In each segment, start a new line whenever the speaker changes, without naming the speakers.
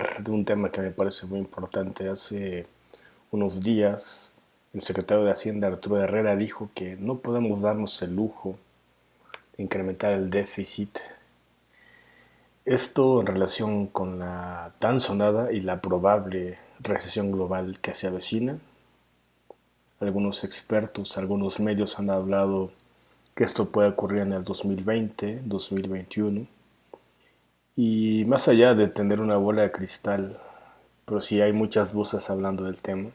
de un tema que me parece muy importante. Hace unos días el secretario de Hacienda Arturo Herrera dijo que no podemos darnos el lujo de incrementar el déficit. Esto en relación con la tan sonada y la probable recesión global que se avecina. Algunos expertos, algunos medios han hablado que esto puede ocurrir en el 2020, 2021 y más allá de tener una bola de cristal, pero si hay muchas voces hablando del tema,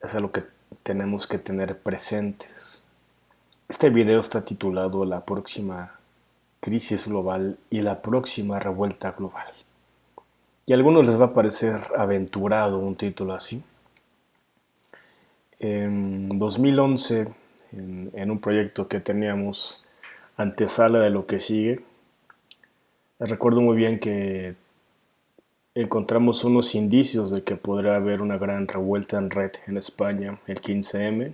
es algo que tenemos que tener presentes. Este video está titulado La próxima crisis global y la próxima revuelta global. Y a algunos les va a parecer aventurado un título así. En 2011, en, en un proyecto que teníamos antesala de lo que sigue, Recuerdo muy bien que encontramos unos indicios de que podría haber una gran revuelta en red en España el 15M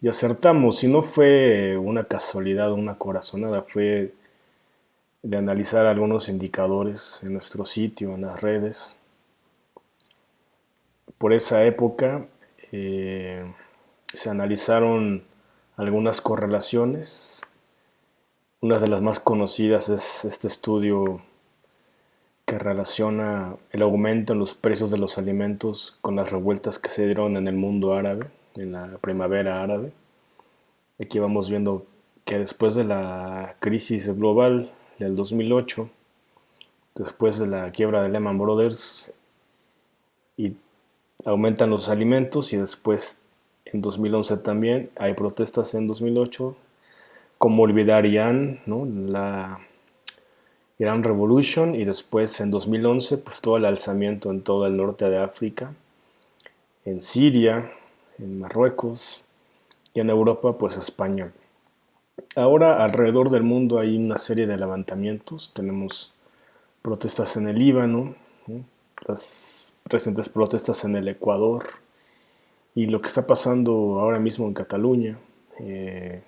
y acertamos, y no fue una casualidad o una corazonada, fue de analizar algunos indicadores en nuestro sitio, en las redes. Por esa época eh, se analizaron algunas correlaciones una de las más conocidas es este estudio que relaciona el aumento en los precios de los alimentos con las revueltas que se dieron en el mundo árabe, en la primavera árabe. Aquí vamos viendo que después de la crisis global del 2008, después de la quiebra de Lehman Brothers, y aumentan los alimentos y después en 2011 también hay protestas en 2008 como olvidar Irán, ¿no? la Irán Revolution y después en 2011 pues todo el alzamiento en todo el norte de África, en Siria, en Marruecos y en Europa pues España. Ahora alrededor del mundo hay una serie de levantamientos, tenemos protestas en el Líbano, las recientes protestas en el Ecuador y lo que está pasando ahora mismo en Cataluña. Eh,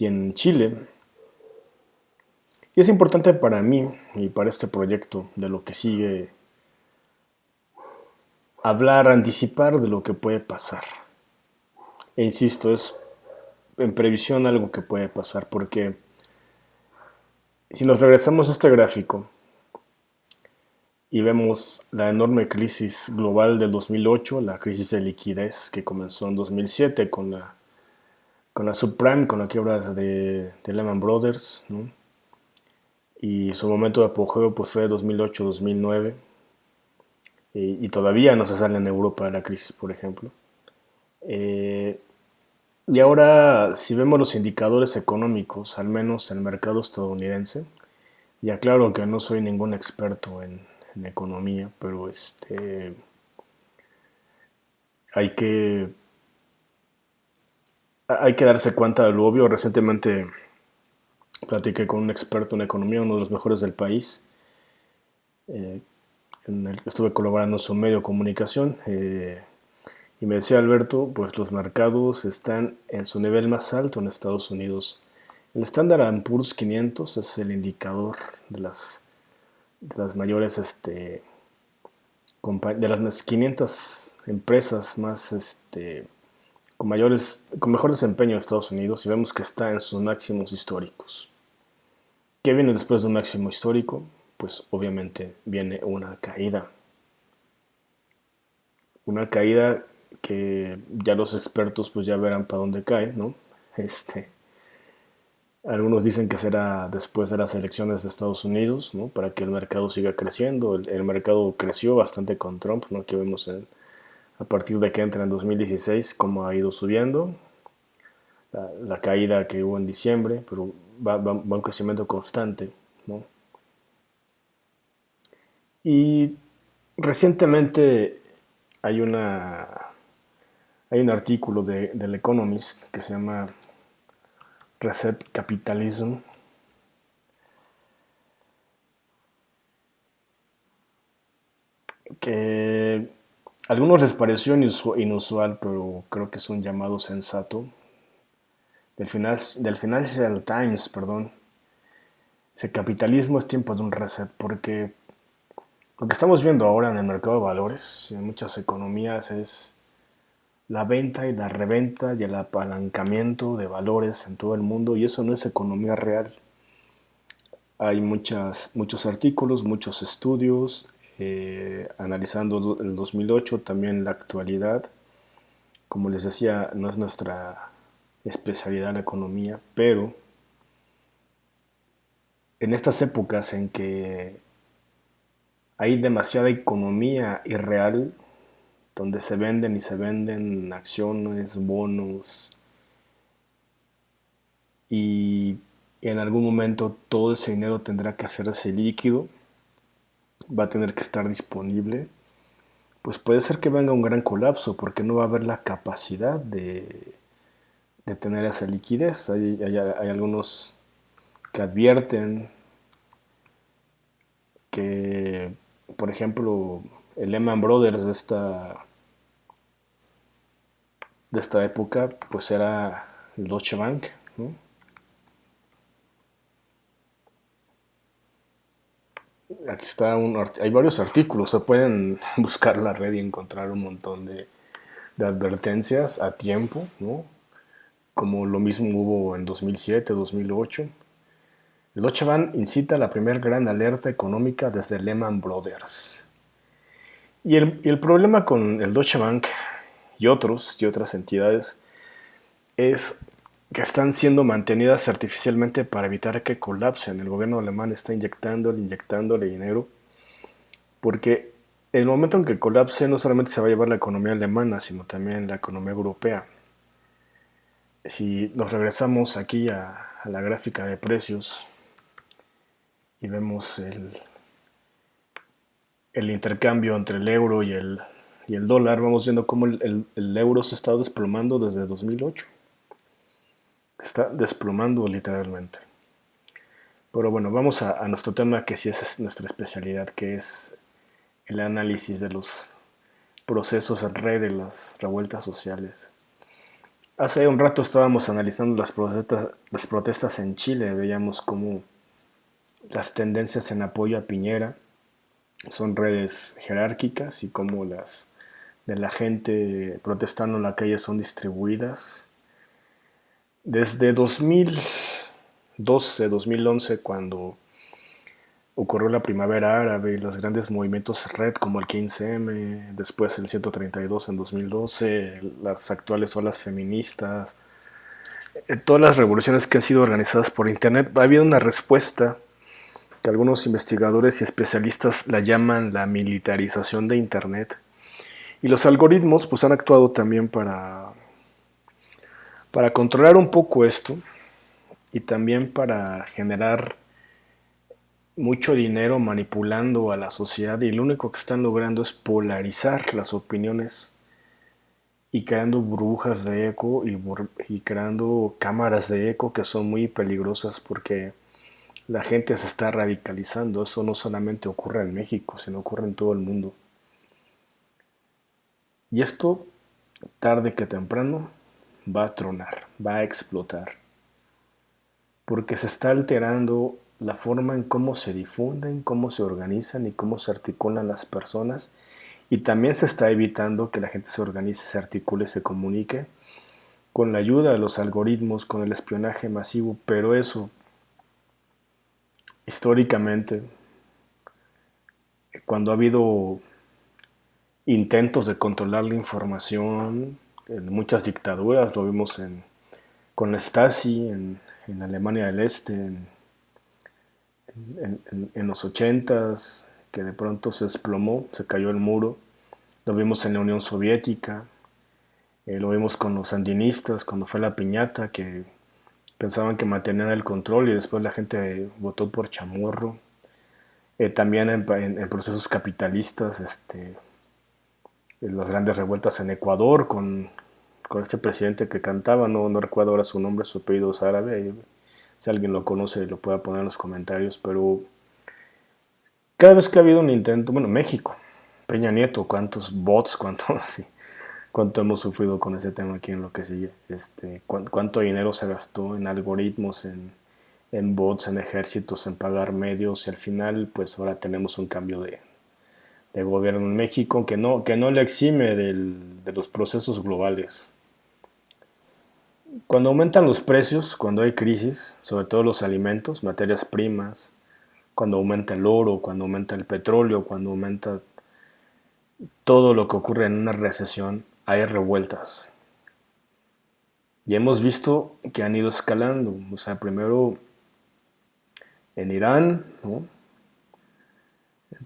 y en Chile. Y es importante para mí y para este proyecto de lo que sigue hablar, anticipar de lo que puede pasar. E insisto, es en previsión algo que puede pasar porque si nos regresamos a este gráfico y vemos la enorme crisis global del 2008, la crisis de liquidez que comenzó en 2007 con la con la subprime, con la quiebra de, de Lehman Brothers, y su momento de apogeo pues, fue 2008-2009, y, todavía no se sale en Europa de la crisis, por ejemplo. Eh, y ahora, si vemos los indicadores económicos, al menos en el mercado estadounidense, y aclaro que no soy ningún experto en, en economía, pero este, hay que hay que darse cuenta de lo obvio. Recientemente platiqué con un experto en economía, uno de los mejores del país. Eh, en el, estuve colaborando en su medio de comunicación eh, y me decía Alberto, pues los mercados están en su nivel más alto en Estados Unidos. El Standard Poor's 500 es el indicador de las, de las mayores, este, de las 500 empresas más, este, con, mayores, con mejor desempeño en Estados Unidos y vemos que está en sus máximos históricos. ¿Qué viene después de un máximo histórico? Pues obviamente viene una caída. Una caída que ya los expertos pues ya verán para dónde cae, ¿no? Este, algunos dicen que será después de las elecciones de Estados Unidos, ¿no? Para que el mercado siga creciendo. El, el mercado creció bastante con Trump, ¿no? Que vemos en, a partir de que entra en 2016, cómo ha ido subiendo, la, caída que hubo en diciembre, pero va, un crecimiento constante. Y recientemente hay, una, hay un artículo de, del Economist que se llama Reset Capitalism, que algunos les pareció inusual, pero creo que es un llamado sensato. Del, del Financial Times, perdón. Ese capitalismo es tiempo de un reset, porque Lo que estamos viendo ahora en el mercado de valores, en muchas economías, es la venta y la reventa y el apalancamiento de valores en todo el mundo y eso no es economía real. Hay muchas, muchos artículos, muchos estudios eh, analizando el 2008, también la actualidad. Como les decía, no es nuestra especialidad la economía, pero en estas épocas en que hay demasiada economía irreal, donde se venden y se venden acciones, bonos, y en algún momento todo ese dinero tendrá que hacerse líquido, va a tener que estar disponible, pues puede ser que venga un gran colapso porque no va a haber la capacidad de, tener esa liquidez. Hay, algunos que advierten que, por ejemplo, el Lehman Brothers de esta de esta época pues era el Deutsche Bank aquí está un hay varios artículos se pueden buscar la red y encontrar un montón de, de advertencias a tiempo ¿no? como lo mismo hubo en 2007 2008 el Deutsche Bank incita la primera gran alerta económica desde Lehman Brothers y el, y el problema con el Deutsche Bank y otros y otras entidades es que están siendo mantenidas artificialmente para evitar que colapsen. El gobierno alemán está inyectándole, inyectándole dinero, porque el momento en que colapse no solamente se va a llevar la economía alemana, sino también la economía europea. Si nos regresamos aquí a, la gráfica de precios y vemos el, el intercambio entre el euro y el, el dólar, vamos viendo cómo el, euro se está desplomando desde 2008. Está desplomando literalmente. Pero bueno, vamos a, nuestro tema que sí es nuestra especialidad, que es el análisis de los procesos en red de las revueltas sociales. Hace un rato estábamos analizando las protestas, las protestas en Chile, veíamos cómo las tendencias en apoyo a Piñera son redes jerárquicas y cómo las de la gente protestando en la calle son distribuidas. Desde 2012, 2011, cuando ocurrió la primavera árabe y los grandes movimientos red como el 15M, después el 132 en 2012, las actuales olas feministas, eh, todas las revoluciones que han sido organizadas por Internet, ha habido una respuesta que algunos investigadores y especialistas la llaman la militarización de Internet. Y los algoritmos pues han actuado también para, para controlar un poco esto y también para generar mucho dinero manipulando a la sociedad y lo único que están logrando es polarizar las opiniones y creando burbujas de eco y, y, creando cámaras de eco que son muy peligrosas porque la gente se está radicalizando. Eso no solamente ocurre en México, sino ocurre en todo el mundo. Y esto, tarde que temprano, va a tronar, va a explotar. Porque se está alterando la forma en cómo se difunden, cómo se organizan y cómo se articulan las personas. Y también se está evitando que la gente se organice, se articule, se comunique con la ayuda de los algoritmos, con el espionaje masivo. Pero eso, históricamente, cuando ha habido intentos de controlar la información en muchas dictaduras, lo vimos en, con Stasi en, en Alemania del Este, en, en, los ochentas, que de pronto se desplomó, se cayó el muro, lo vimos en la Unión Soviética, eh, lo vimos con los sandinistas cuando fue la piñata, que pensaban que mantenían el control y después la gente votó por chamorro. Eh, también en, procesos capitalistas, este, las grandes revueltas en Ecuador con, este presidente que cantaba, no, no recuerdo ahora su nombre, su apellido es árabe, si alguien lo conoce lo pueda poner en los comentarios, pero cada vez que ha habido un intento, bueno, México, Peña Nieto, cuántos bots, cuánto, sí, cuánto hemos sufrido con ese tema aquí en lo que sigue, este, cuánto dinero se gastó en algoritmos, en, en bots, en ejércitos, en pagar medios, y al final pues ahora tenemos un cambio de, de gobierno en México que no, que no le exime de los procesos globales. Cuando aumentan los precios, cuando hay crisis, sobre todo los alimentos, materias primas, cuando aumenta el oro, cuando aumenta el petróleo, cuando aumenta todo lo que ocurre en una recesión, hay revueltas. Y hemos visto que han ido escalando. O sea, primero en Irán,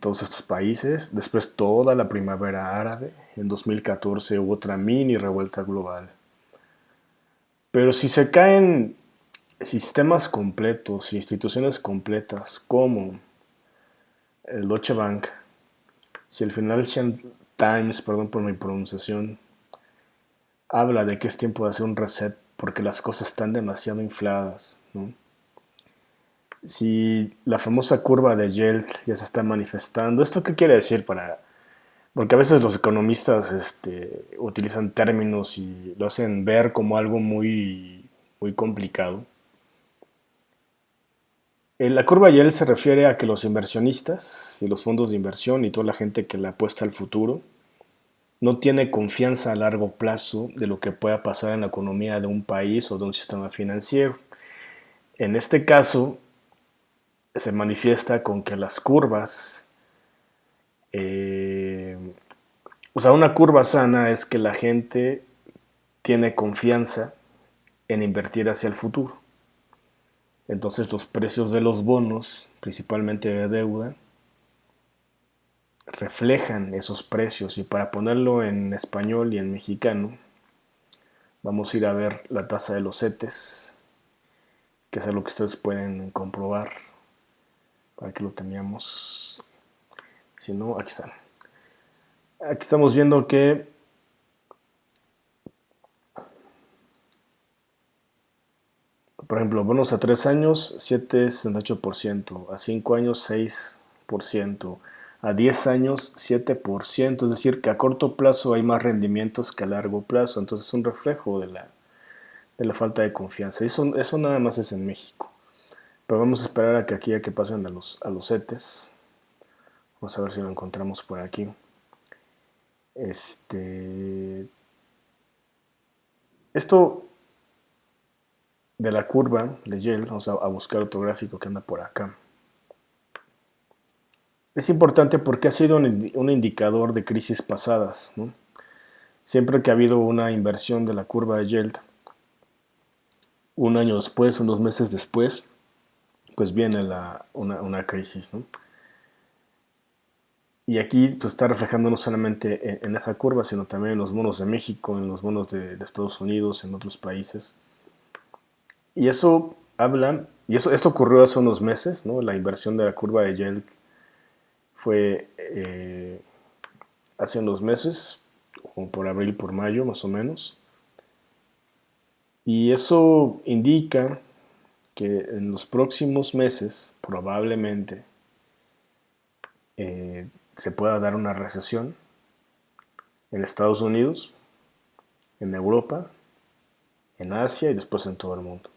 todos estos países, después toda la primavera árabe, en 2014 hubo otra mini revuelta global. Pero si se caen sistemas completos, instituciones completas como el Deutsche Bank, si el Financial Times, perdón por mi pronunciación, habla de que es tiempo de hacer un reset porque las cosas están demasiado infladas, Si la famosa curva de Yelt ya se está manifestando, ¿esto qué quiere decir para...? Porque a veces los economistas este, utilizan términos y lo hacen ver como algo muy, muy complicado. Eh, la curva YEL se refiere a que los inversionistas y los fondos de inversión y toda la gente que le apuesta al futuro no tiene confianza a largo plazo de lo que pueda pasar en la economía de un país o de un sistema financiero. En este caso, se manifiesta con que las curvas, eh, o sea, una curva sana es que la gente tiene confianza en invertir hacia el futuro. Entonces los precios de los bonos, principalmente de deuda, reflejan esos precios. Y para ponerlo en español y en mexicano, vamos a ir a ver la tasa de los CETES, que es algo que ustedes pueden comprobar que lo teníamos. Si no, aquí están. Aquí estamos viendo que por ejemplo, bonos a 3 años, 7,68%, a 5 años, 6%, a 10 años 7%, es decir, que a corto plazo hay más rendimientos que a largo plazo, entonces es un reflejo de la, de la falta de confianza. Eso, eso nada más es en México. Pero vamos a esperar a que aquí a que pasen a los, a los CETES. Vamos a ver si lo encontramos por aquí. Este, esto de la curva de Yale, vamos a, a buscar otro gráfico que anda por acá. Es importante porque ha sido un, indicador de crisis pasadas. Siempre que ha habido una inversión de la curva de Yield, un año después, unos meses después, pues viene una, crisis. Y aquí pues, está reflejando no solamente en, esa curva, sino también en los bonos de México, en los bonos de, Estados Unidos, en otros países. Y eso habla, y eso, esto ocurrió hace unos meses, ¿no? la inversión de la curva de Yield fue eh, hace unos meses, como por abril, por mayo más o menos. Y eso indica que en los próximos meses probablemente eh, se pueda dar una recesión en Estados Unidos, en Europa, en Asia y después en todo el mundo.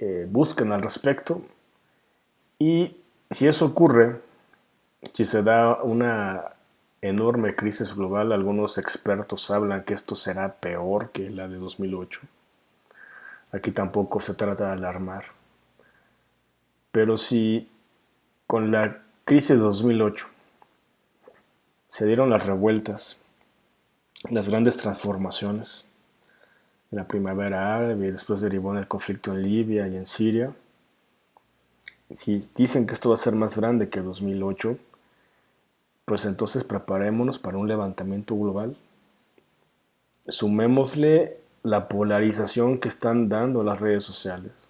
Eh, busquen al respecto y si eso ocurre, si se da una enorme crisis global, algunos expertos hablan que esto será peor que la de 2008. Aquí tampoco se trata de alarmar. Pero si con la crisis de 2008 se dieron las revueltas, las grandes transformaciones, la primavera árabe y después derivó en el conflicto en Libia y en Siria, si dicen que esto va a ser más grande que 2008, pues entonces preparémonos para un levantamiento global. Sumémosle la polarización que están dando las redes sociales.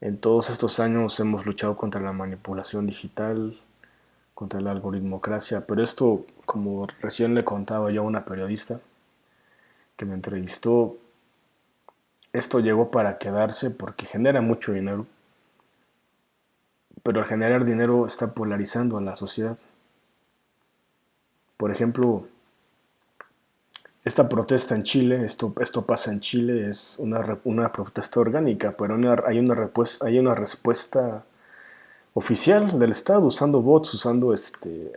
En todos estos años hemos luchado contra la manipulación digital, contra la algoritmocracia, pero esto, como recién le contaba yo a una periodista que me entrevistó, esto llegó para quedarse porque genera mucho dinero pero al generar dinero está polarizando a la sociedad. Por ejemplo, esta protesta en Chile, esto, esto pasa en Chile, es una, una protesta orgánica, pero hay, una hay una respuesta oficial del Estado, usando bots, usando este,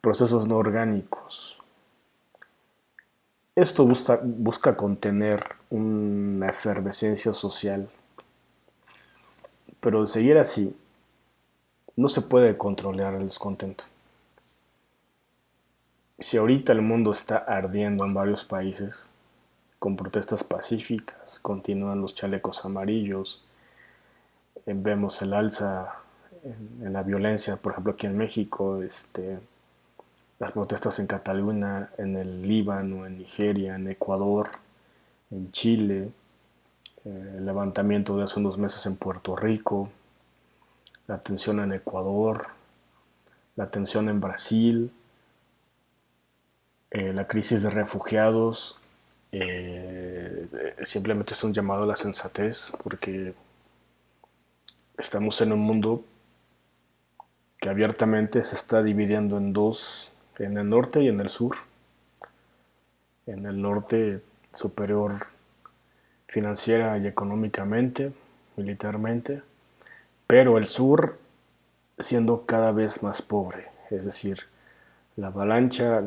procesos no orgánicos. Esto busca, busca contener una efervescencia social, pero de seguir así, no se puede controlar el descontento. Si ahorita el mundo está ardiendo en varios países, con protestas pacíficas, continúan los chalecos amarillos, eh, vemos el alza en, la violencia, por ejemplo aquí en México, este, las protestas en Cataluña, en el Líbano, en Nigeria, en Ecuador, en Chile, eh, el levantamiento de hace unos meses en Puerto Rico, la tensión en Ecuador, la tensión en Brasil, eh, la crisis de refugiados, simplemente es un llamado a la sensatez porque estamos en un mundo que abiertamente se está dividiendo en dos, en el norte y en el sur. En el norte superior financiera y económicamente, militarmente, pero el sur siendo cada vez más pobre, es decir, la avalancha,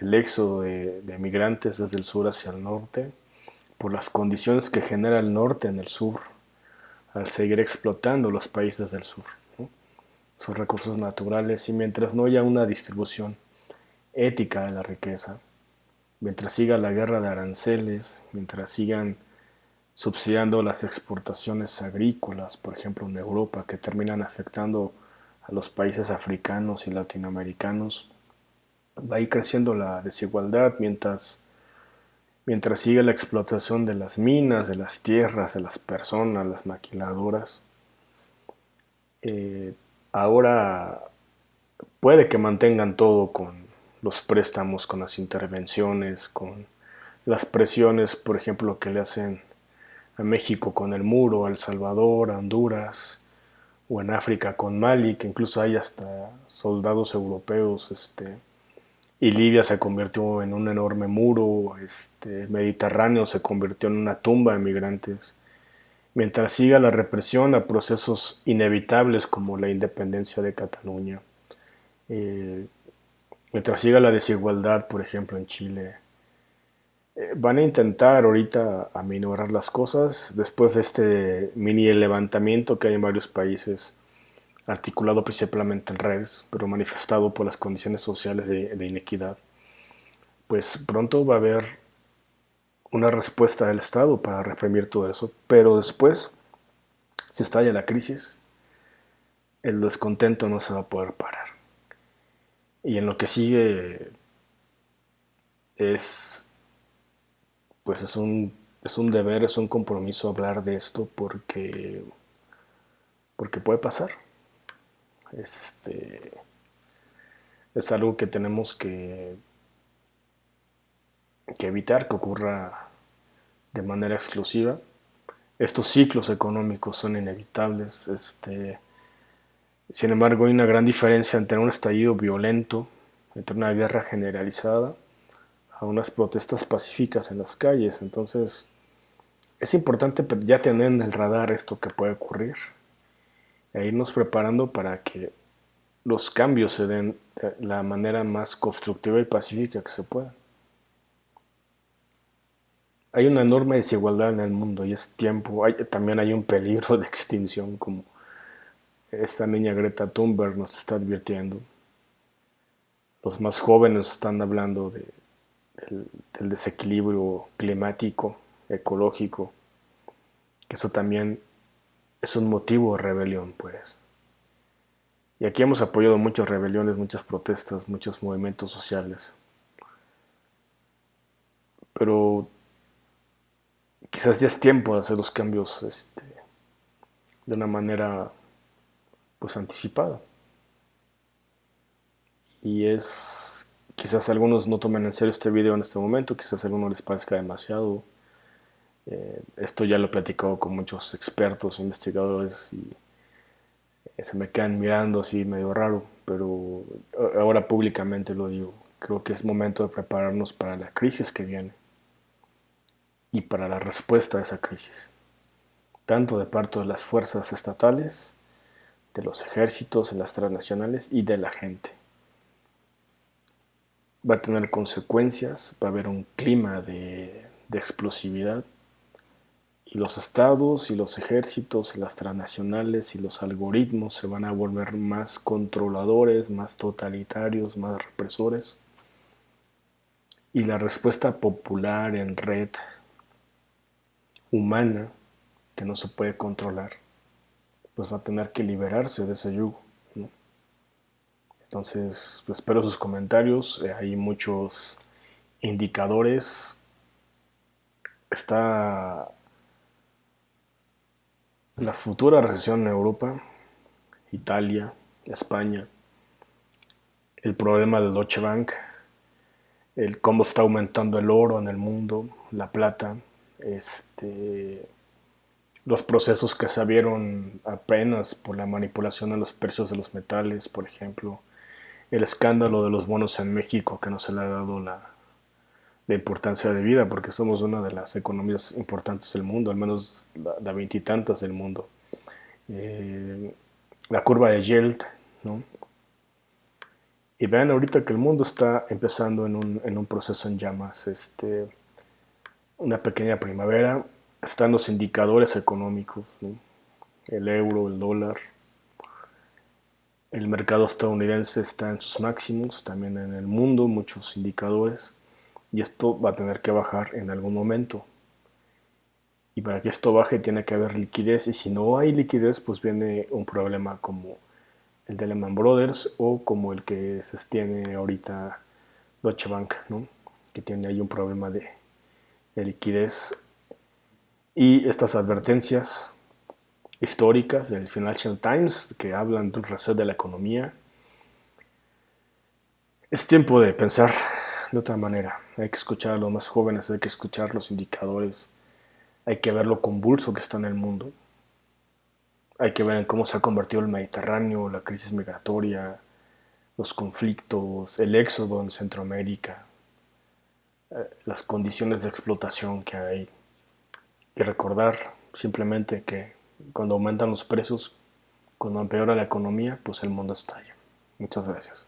el éxodo de, de, migrantes desde el sur hacia el norte, por las condiciones que genera el norte en el sur, al seguir explotando los países del sur, sus recursos naturales y mientras no haya una distribución ética de la riqueza, mientras siga la guerra de aranceles, mientras sigan subsidiando las exportaciones agrícolas, por ejemplo en Europa, que terminan afectando a los países africanos y latinoamericanos, va a ir creciendo la desigualdad mientras mientras sigue la explotación de las minas, de las tierras, de las personas, las maquiladoras. Eh, ahora puede que mantengan todo con los préstamos, con las intervenciones, con las presiones, por ejemplo, que le hacen a México con el muro, a El Salvador, a Honduras, o en África con Mali, que incluso hay hasta soldados europeos este, y Libia se convirtió en un enorme muro, este, Mediterráneo se convirtió en una tumba de migrantes. Mientras siga la represión a procesos inevitables como la independencia de Cataluña, eh, mientras siga la desigualdad, por ejemplo, en Chile, eh, van a intentar ahorita aminorar las cosas después de este mini levantamiento que hay en varios países articulado principalmente en redes, pero manifestado por las condiciones sociales de, inequidad, pues pronto va a haber una respuesta del Estado para reprimir todo eso, pero después, si estalla la crisis, el descontento no se va a poder parar. Y en lo que sigue es, pues es un, es un deber, es un compromiso hablar de esto porque, porque puede pasar es, este, es algo que tenemos que, que evitar que ocurra de manera exclusiva. Estos ciclos económicos son inevitables. Este, sin embargo, hay una gran diferencia entre un estallido violento, entre una guerra generalizada, a unas protestas pacíficas en las calles. Entonces, es importante ya tener en el radar esto que puede ocurrir e irnos preparando para que los cambios se den de la manera más constructiva y pacífica que se pueda. Hay una enorme desigualdad en el mundo y es tiempo, también hay un peligro de extinción como esta niña Greta Thunberg nos está advirtiendo. Los más jóvenes están hablando de, del desequilibrio climático, ecológico. Eso también es un motivo de rebelión, pues. Y aquí hemos apoyado muchas rebeliones, muchas protestas, muchos movimientos sociales. Pero quizás ya es tiempo de hacer los cambios este, de una manera pues anticipada. Y es, quizás algunos no tomen en serio este video en este momento, quizás a algunos les parezca demasiado eh, esto ya lo he platicado con muchos expertos, investigadores y eh, se me quedan mirando así medio raro, pero ahora públicamente lo digo. Creo que es momento de prepararnos para la crisis que viene y para la respuesta a esa crisis. tanto de parte de las fuerzas estatales, de los ejércitos, de las transnacionales y de la gente. Va a tener consecuencias, va a haber un clima de, de explosividad y los estados y los ejércitos y las transnacionales y los algoritmos se van a volver más controladores, más totalitarios, más represores. Y la respuesta popular en red humana que no se puede controlar, pues va a tener que liberarse de ese yugo. Entonces, pues, espero sus comentarios. Eh, hay muchos indicadores. Está la futura recesión en Europa, Italia, España, el problema del Deutsche Bank, el cómo está aumentando el oro en el mundo, la plata, este, los procesos que se vieron apenas por la manipulación de los precios de los metales, por ejemplo, el escándalo de los bonos en México que no se le ha dado la, de importancia de vida, porque somos una de las economías importantes del mundo, al menos la veintitantas del mundo. Eh, la curva de Yield, ¿no? Y vean ahorita que el mundo está empezando en un, en un proceso en llamas, este, una pequeña primavera, están los indicadores económicos, el euro, el dólar, el mercado estadounidense está en sus máximos, también en el mundo muchos indicadores, y esto va a tener que bajar en algún momento. Y para que esto baje tiene que haber liquidez y si no hay liquidez pues viene un problema como el de Lehman Brothers o como el que se tiene ahorita Deutsche Bank, ¿no? que tiene ahí un problema de, de liquidez. Y estas advertencias históricas del Financial Times que hablan de un reset de la economía. Es tiempo de pensar de otra manera. Hay que escuchar a los más jóvenes, hay que escuchar los indicadores, hay que ver lo convulso que está en el mundo. Hay que ver cómo se ha convertido el Mediterráneo, la crisis migratoria, los conflictos, el éxodo en Centroamérica, eh, las condiciones de explotación que hay. Y recordar simplemente que cuando aumentan los precios, cuando empeora la economía, pues el mundo estalla. Muchas gracias.